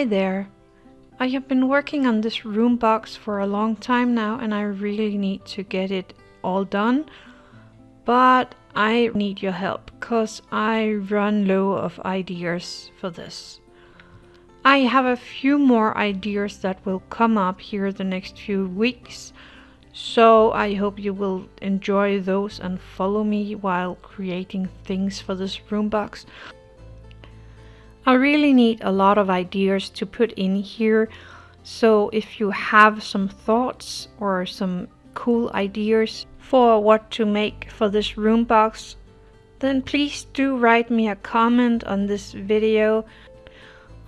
Hi there. I have been working on this room box for a long time now and I really need to get it all done. But I need your help because I run low of ideas for this. I have a few more ideas that will come up here the next few weeks. So I hope you will enjoy those and follow me while creating things for this room box. I really need a lot of ideas to put in here. So if you have some thoughts or some cool ideas for what to make for this room box, then please do write me a comment on this video.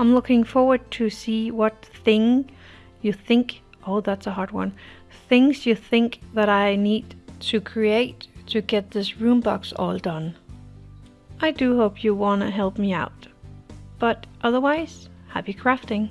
I'm looking forward to see what thing you think, oh that's a hard one, things you think that I need to create to get this room box all done. I do hope you wanna help me out. But otherwise, happy crafting!